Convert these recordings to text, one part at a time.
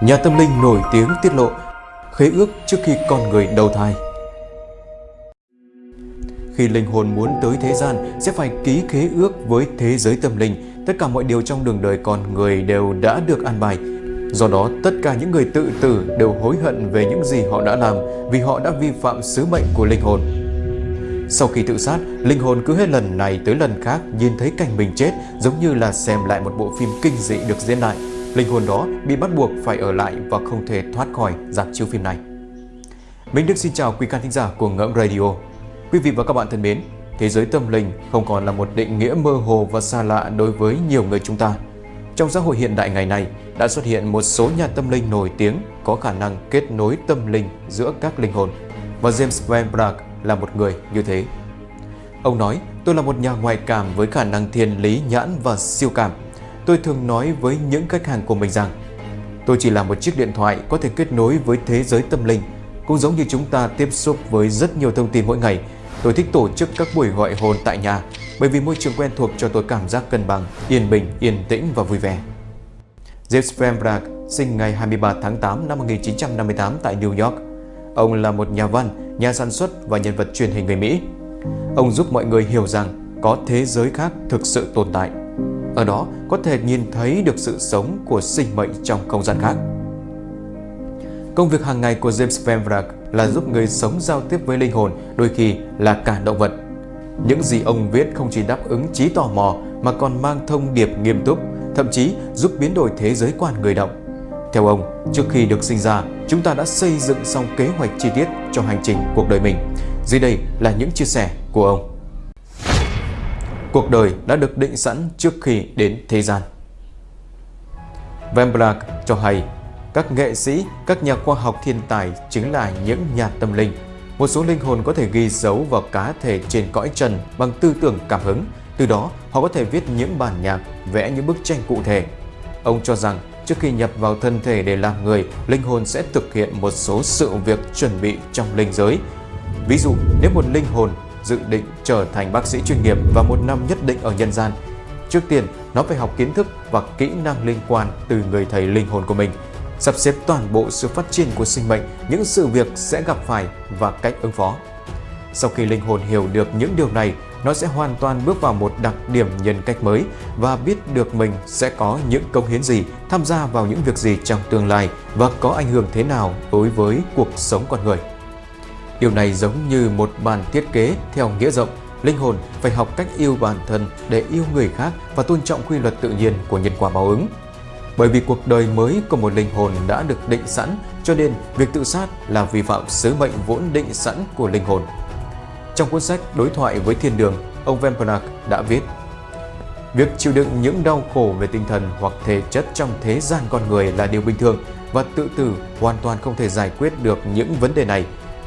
Nhà tâm linh nổi tiếng tiết lộ khế ước trước khi con người đầu thai. Khi linh hồn muốn tới thế gian sẽ phải ký khế ước với thế giới tâm linh. Tất cả mọi điều trong đường đời con người đều đã được an bài. Do đó, tất cả những người tự tử đều hối hận về những gì họ đã làm vì họ đã vi phạm sứ mệnh của linh hồn. Sau khi tự sát, linh hồn cứ hết lần này tới lần khác nhìn thấy cảnh mình chết giống như là xem lại một bộ phim kinh dị được diễn lại. Linh hồn đó bị bắt buộc phải ở lại và không thể thoát khỏi dạp chiếu phim này. Minh Đức xin chào quý khán thính giả của Ngẫm Radio. Quý vị và các bạn thân mến, thế giới tâm linh không còn là một định nghĩa mơ hồ và xa lạ đối với nhiều người chúng ta. Trong xã hội hiện đại ngày nay, đã xuất hiện một số nhà tâm linh nổi tiếng có khả năng kết nối tâm linh giữa các linh hồn. Và James Van Praagh là một người như thế. Ông nói, tôi là một nhà ngoại cảm với khả năng thiên lý nhãn và siêu cảm. Tôi thường nói với những khách hàng của mình rằng, tôi chỉ là một chiếc điện thoại có thể kết nối với thế giới tâm linh. Cũng giống như chúng ta tiếp xúc với rất nhiều thông tin mỗi ngày, tôi thích tổ chức các buổi gọi hồn tại nhà bởi vì môi trường quen thuộc cho tôi cảm giác cân bằng, yên bình, yên tĩnh và vui vẻ. James Van sinh ngày 23 tháng 8 năm 1958 tại New York. Ông là một nhà văn, nhà sản xuất và nhân vật truyền hình người Mỹ. Ông giúp mọi người hiểu rằng có thế giới khác thực sự tồn tại. Ở đó có thể nhìn thấy được sự sống của sinh mệnh trong không gian khác. Công việc hàng ngày của James Van Vrak là giúp người sống giao tiếp với linh hồn, đôi khi là cả động vật. Những gì ông viết không chỉ đáp ứng trí tò mò mà còn mang thông điệp nghiêm túc, thậm chí giúp biến đổi thế giới quan người động. Theo ông, trước khi được sinh ra, chúng ta đã xây dựng xong kế hoạch chi tiết cho hành trình cuộc đời mình. Dưới đây là những chia sẻ của ông. Cuộc đời đã được định sẵn trước khi đến thế gian. Van cho hay, các nghệ sĩ, các nhà khoa học thiên tài chính là những nhà tâm linh. Một số linh hồn có thể ghi dấu vào cá thể trên cõi trần bằng tư tưởng cảm hứng. Từ đó, họ có thể viết những bản nhạc, vẽ những bức tranh cụ thể. Ông cho rằng Trước khi nhập vào thân thể để làm người, linh hồn sẽ thực hiện một số sự việc chuẩn bị trong linh giới. Ví dụ, nếu một linh hồn dự định trở thành bác sĩ chuyên nghiệp và một năm nhất định ở nhân gian, trước tiên nó phải học kiến thức và kỹ năng liên quan từ người thầy linh hồn của mình, sắp xếp toàn bộ sự phát triển của sinh mệnh, những sự việc sẽ gặp phải và cách ứng phó. Sau khi linh hồn hiểu được những điều này, nó sẽ hoàn toàn bước vào một đặc điểm nhân cách mới và biết được mình sẽ có những công hiến gì, tham gia vào những việc gì trong tương lai và có ảnh hưởng thế nào đối với cuộc sống con người. Điều này giống như một bản thiết kế theo nghĩa rộng, linh hồn phải học cách yêu bản thân để yêu người khác và tôn trọng quy luật tự nhiên của nhân quả báo ứng. Bởi vì cuộc đời mới của một linh hồn đã được định sẵn, cho nên việc tự sát là vi phạm sứ mệnh vốn định sẵn của linh hồn. Trong cuốn sách Đối thoại với thiên đường, ông Vempernak đã viết Việc chịu đựng những đau khổ về tinh thần hoặc thể chất trong thế gian con người là điều bình thường và tự tử hoàn toàn không thể giải quyết được những vấn đề này.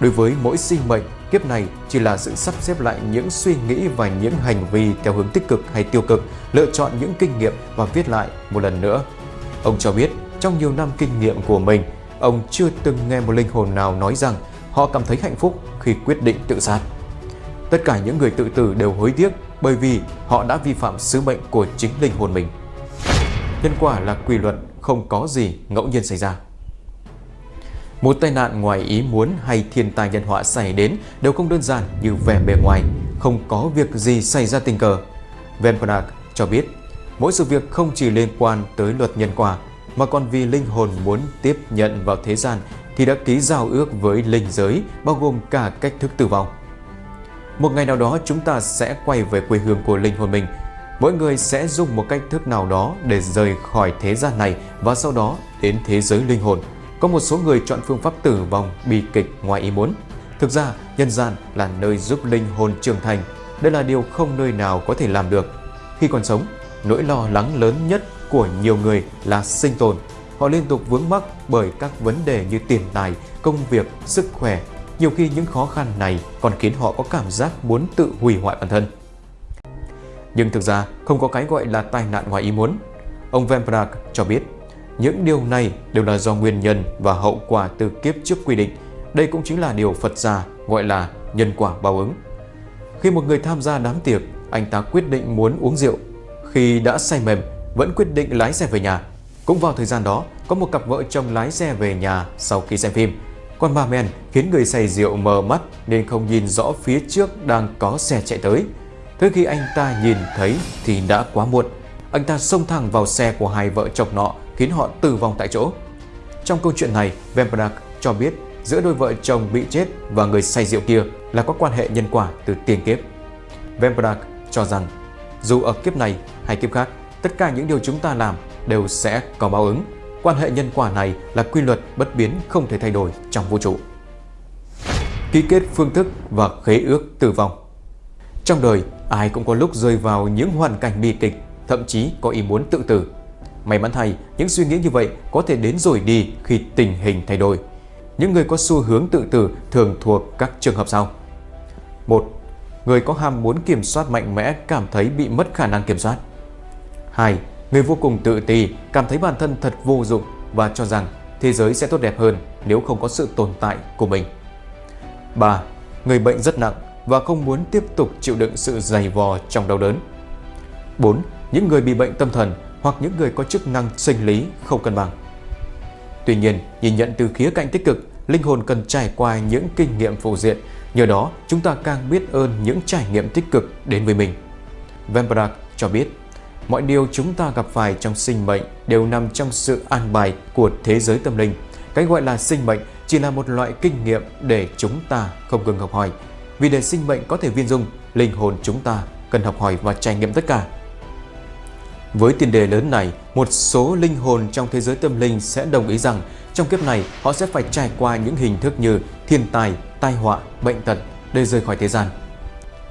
Đối với mỗi sinh mệnh, kiếp này chỉ là sự sắp xếp lại những suy nghĩ và những hành vi theo hướng tích cực hay tiêu cực, lựa chọn những kinh nghiệm và viết lại một lần nữa. Ông cho biết, trong nhiều năm kinh nghiệm của mình, ông chưa từng nghe một linh hồn nào nói rằng họ cảm thấy hạnh phúc khi quyết định tự sát. Tất cả những người tự tử đều hối tiếc bởi vì họ đã vi phạm sứ mệnh của chính linh hồn mình. Nhân quả là quy luật, không có gì ngẫu nhiên xảy ra. Một tai nạn ngoài ý muốn hay thiên tai nhân họa xảy đến đều không đơn giản như vẻ bề ngoài, không có việc gì xảy ra tình cờ. Van cho biết, mỗi sự việc không chỉ liên quan tới luật nhân quả, mà còn vì linh hồn muốn tiếp nhận vào thế gian thì đã ký giao ước với linh giới bao gồm cả cách thức tử vong. Một ngày nào đó chúng ta sẽ quay về quê hương của linh hồn mình. Mỗi người sẽ dùng một cách thức nào đó để rời khỏi thế gian này và sau đó đến thế giới linh hồn. Có một số người chọn phương pháp tử vong bi kịch ngoài ý muốn. Thực ra, nhân gian là nơi giúp linh hồn trưởng thành. Đây là điều không nơi nào có thể làm được. Khi còn sống, nỗi lo lắng lớn nhất của nhiều người là sinh tồn. Họ liên tục vướng mắc bởi các vấn đề như tiền tài, công việc, sức khỏe, nhiều khi những khó khăn này còn khiến họ có cảm giác muốn tự hủy hoại bản thân. Nhưng thực ra không có cái gọi là tai nạn ngoài ý muốn. Ông Van cho biết, những điều này đều là do nguyên nhân và hậu quả từ kiếp trước quy định. Đây cũng chính là điều Phật gia gọi là nhân quả báo ứng. Khi một người tham gia đám tiệc, anh ta quyết định muốn uống rượu. Khi đã say mềm, vẫn quyết định lái xe về nhà. Cũng vào thời gian đó, có một cặp vợ chồng lái xe về nhà sau khi xem phim. Con ma men khiến người say rượu mờ mắt nên không nhìn rõ phía trước đang có xe chạy tới. Tới khi anh ta nhìn thấy thì đã quá muộn. Anh ta xông thẳng vào xe của hai vợ chồng nọ khiến họ tử vong tại chỗ. Trong câu chuyện này, Vembrack cho biết giữa đôi vợ chồng bị chết và người say rượu kia là có quan hệ nhân quả từ tiền kiếp. Vembrack cho rằng dù ở kiếp này hay kiếp khác, tất cả những điều chúng ta làm đều sẽ có báo ứng. Quan hệ nhân quả này là quy luật bất biến không thể thay đổi trong vũ trụ. Ký kết phương thức và khế ước tử vong Trong đời, ai cũng có lúc rơi vào những hoàn cảnh bi kịch, thậm chí có ý muốn tự tử. May mắn thay, những suy nghĩ như vậy có thể đến rồi đi khi tình hình thay đổi. Những người có xu hướng tự tử thường thuộc các trường hợp sau. 1. Người có ham muốn kiểm soát mạnh mẽ cảm thấy bị mất khả năng kiểm soát. 2. Người vô cùng tự ti, cảm thấy bản thân thật vô dụng và cho rằng thế giới sẽ tốt đẹp hơn nếu không có sự tồn tại của mình. 3. Người bệnh rất nặng và không muốn tiếp tục chịu đựng sự dày vò trong đau đớn. 4. Những người bị bệnh tâm thần hoặc những người có chức năng sinh lý không cân bằng. Tuy nhiên, nhìn nhận từ khía cạnh tích cực, linh hồn cần trải qua những kinh nghiệm phụ diện, nhờ đó chúng ta càng biết ơn những trải nghiệm tích cực đến với mình. Vembrak cho biết, mọi điều chúng ta gặp phải trong sinh mệnh đều nằm trong sự an bài của thế giới tâm linh. Cái gọi là sinh mệnh chỉ là một loại kinh nghiệm để chúng ta không ngừng học hỏi. Vì để sinh mệnh có thể viên dung, linh hồn chúng ta cần học hỏi và trải nghiệm tất cả. Với tiền đề lớn này, một số linh hồn trong thế giới tâm linh sẽ đồng ý rằng trong kiếp này họ sẽ phải trải qua những hình thức như thiên tài, tai họa, bệnh tật để rời khỏi thế gian.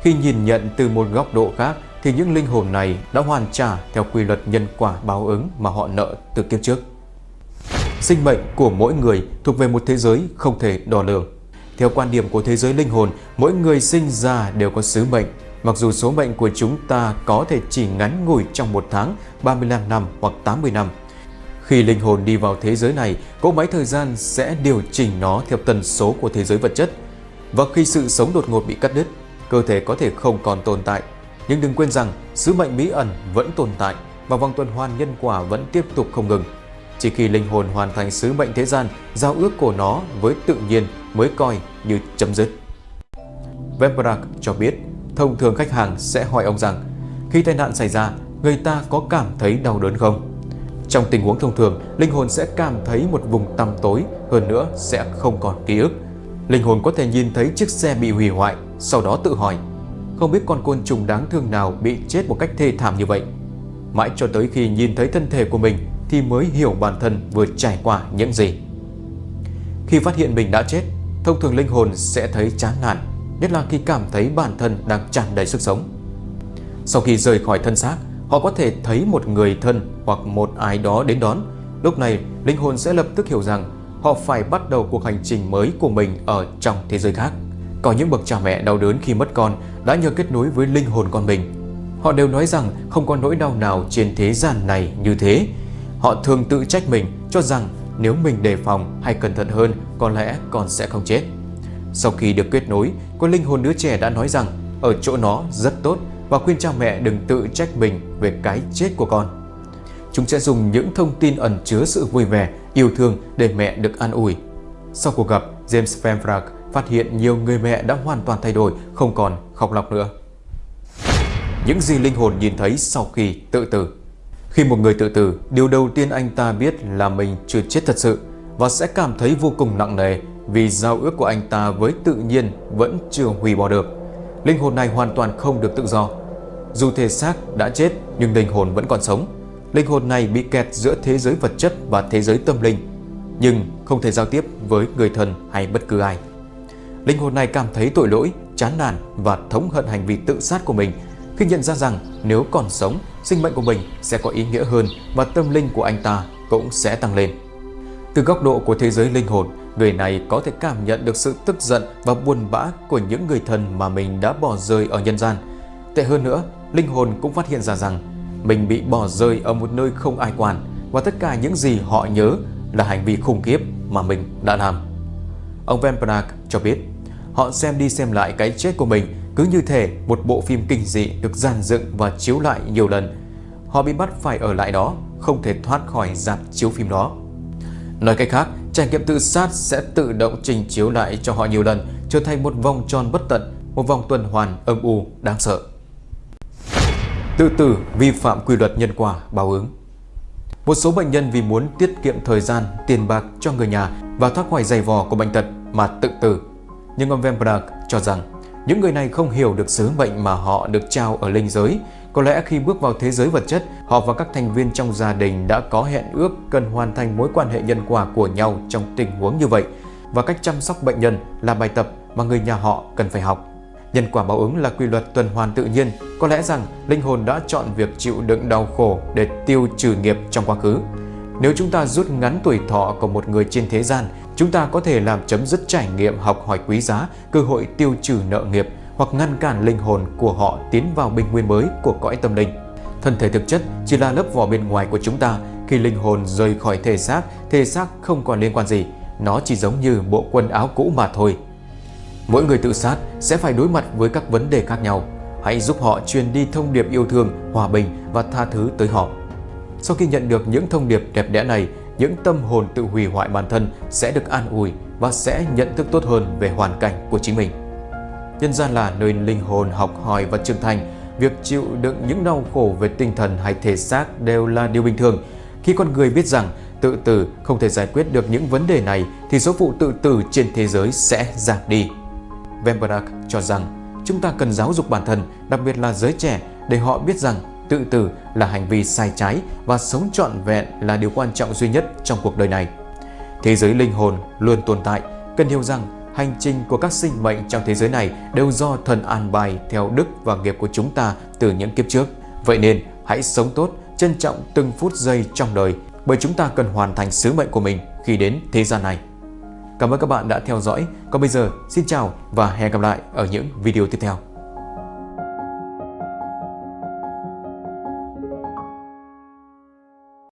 Khi nhìn nhận từ một góc độ khác thì những linh hồn này đã hoàn trả theo quy luật nhân quả báo ứng mà họ nợ từ kiếp trước. Sinh mệnh của mỗi người thuộc về một thế giới không thể đo lường. Theo quan điểm của thế giới linh hồn, mỗi người sinh ra đều có sứ mệnh Mặc dù số mệnh của chúng ta có thể chỉ ngắn ngủi trong một tháng, 35 năm hoặc 80 năm. Khi linh hồn đi vào thế giới này, cỗ máy thời gian sẽ điều chỉnh nó theo tần số của thế giới vật chất. Và khi sự sống đột ngột bị cắt đứt, cơ thể có thể không còn tồn tại. Nhưng đừng quên rằng sứ mệnh bí ẩn vẫn tồn tại và vòng tuần hoàn nhân quả vẫn tiếp tục không ngừng. Chỉ khi linh hồn hoàn thành sứ mệnh thế gian, giao ước của nó với tự nhiên mới coi như chấm dứt. Vembrak cho biết thông thường khách hàng sẽ hỏi ông rằng khi tai nạn xảy ra, người ta có cảm thấy đau đớn không? Trong tình huống thông thường, linh hồn sẽ cảm thấy một vùng tăm tối, hơn nữa sẽ không còn ký ức. Linh hồn có thể nhìn thấy chiếc xe bị hủy hoại, sau đó tự hỏi, không biết con côn trùng đáng thương nào bị chết một cách thê thảm như vậy. Mãi cho tới khi nhìn thấy thân thể của mình thì mới hiểu bản thân vừa trải qua những gì. Khi phát hiện mình đã chết, thông thường linh hồn sẽ thấy chán nản, nhất là khi cảm thấy bản thân đang tràn đầy sức sống. Sau khi rời khỏi thân xác, họ có thể thấy một người thân hoặc một ai đó đến đón. Lúc này, linh hồn sẽ lập tức hiểu rằng họ phải bắt đầu cuộc hành trình mới của mình ở trong thế giới khác. Có những bậc cha mẹ đau đớn khi mất con đã nhờ kết nối với linh hồn con mình. Họ đều nói rằng không có nỗi đau nào trên thế gian này như thế. Họ thường tự trách mình cho rằng nếu mình đề phòng hay cẩn thận hơn có lẽ con sẽ không chết. Sau khi được kết nối, con linh hồn đứa trẻ đã nói rằng ở chỗ nó rất tốt và khuyên cha mẹ đừng tự trách mình về cái chết của con. Chúng sẽ dùng những thông tin ẩn chứa sự vui vẻ, yêu thương để mẹ được an ủi. Sau cuộc gặp, James Van phát hiện nhiều người mẹ đã hoàn toàn thay đổi, không còn khóc lóc nữa. Những gì linh hồn nhìn thấy sau khi tự tử Khi một người tự tử, điều đầu tiên anh ta biết là mình chưa chết thật sự và sẽ cảm thấy vô cùng nặng nề vì giao ước của anh ta với tự nhiên vẫn chưa hủy bỏ được. Linh hồn này hoàn toàn không được tự do. Dù thể xác đã chết nhưng linh hồn vẫn còn sống. Linh hồn này bị kẹt giữa thế giới vật chất và thế giới tâm linh, nhưng không thể giao tiếp với người thân hay bất cứ ai. Linh hồn này cảm thấy tội lỗi, chán nản và thống hận hành vi tự sát của mình khi nhận ra rằng nếu còn sống, sinh mệnh của mình sẽ có ý nghĩa hơn và tâm linh của anh ta cũng sẽ tăng lên. Từ góc độ của thế giới linh hồn, người này có thể cảm nhận được sự tức giận và buồn bã của những người thân mà mình đã bỏ rơi ở nhân gian. Tệ hơn nữa, linh hồn cũng phát hiện ra rằng mình bị bỏ rơi ở một nơi không ai quản và tất cả những gì họ nhớ là hành vi khủng khiếp mà mình đã làm. Ông Van Praag cho biết, họ xem đi xem lại cái chết của mình cứ như thể một bộ phim kinh dị được dàn dựng và chiếu lại nhiều lần. Họ bị bắt phải ở lại đó, không thể thoát khỏi dạp chiếu phim đó. Nói cách khác, trải nghiệm tự sát sẽ tự động trình chiếu lại cho họ nhiều lần, trở thành một vòng tròn bất tận, một vòng tuần hoàn âm u đáng sợ. Tự tử vi phạm quy luật nhân quả báo ứng Một số bệnh nhân vì muốn tiết kiệm thời gian, tiền bạc cho người nhà và thoát khỏi giày vò của bệnh tật mà tự tử. Nhưng ông Vemberg cho rằng những người này không hiểu được sứ mệnh mà họ được trao ở linh giới. Có lẽ khi bước vào thế giới vật chất, họ và các thành viên trong gia đình đã có hẹn ước cần hoàn thành mối quan hệ nhân quả của nhau trong tình huống như vậy và cách chăm sóc bệnh nhân là bài tập mà người nhà họ cần phải học. Nhân quả báo ứng là quy luật tuần hoàn tự nhiên, có lẽ rằng linh hồn đã chọn việc chịu đựng đau khổ để tiêu trừ nghiệp trong quá khứ. Nếu chúng ta rút ngắn tuổi thọ của một người trên thế gian, chúng ta có thể làm chấm dứt trải nghiệm học hỏi quý giá, cơ hội tiêu trừ nợ nghiệp hoặc ngăn cản linh hồn của họ tiến vào bình nguyên mới của cõi tâm linh. Thân thể thực chất chỉ là lớp vỏ bên ngoài của chúng ta. Khi linh hồn rời khỏi thể xác, thể xác không còn liên quan gì. Nó chỉ giống như bộ quần áo cũ mà thôi. Mỗi người tự sát sẽ phải đối mặt với các vấn đề khác nhau. Hãy giúp họ truyền đi thông điệp yêu thương, hòa bình và tha thứ tới họ. Sau khi nhận được những thông điệp đẹp đẽ này, những tâm hồn tự hủy hoại bản thân sẽ được an ủi và sẽ nhận thức tốt hơn về hoàn cảnh của chính mình. Nhân gian là nơi linh hồn học hỏi và trưởng thành, việc chịu đựng những đau khổ về tinh thần hay thể xác đều là điều bình thường. Khi con người biết rằng tự tử không thể giải quyết được những vấn đề này thì số vụ tự tử trên thế giới sẽ giảm đi. Vemberg cho rằng chúng ta cần giáo dục bản thân, đặc biệt là giới trẻ, để họ biết rằng tự tử là hành vi sai trái và sống trọn vẹn là điều quan trọng duy nhất trong cuộc đời này. Thế giới linh hồn luôn tồn tại, cần hiểu rằng hành trình của các sinh mệnh trong thế giới này đều do thần an bài theo đức và nghiệp của chúng ta từ những kiếp trước. Vậy nên hãy sống tốt, trân trọng từng phút giây trong đời bởi chúng ta cần hoàn thành sứ mệnh của mình khi đến thế gian này. Cảm ơn các bạn đã theo dõi. Còn bây giờ, xin chào và hẹn gặp lại ở những video tiếp theo.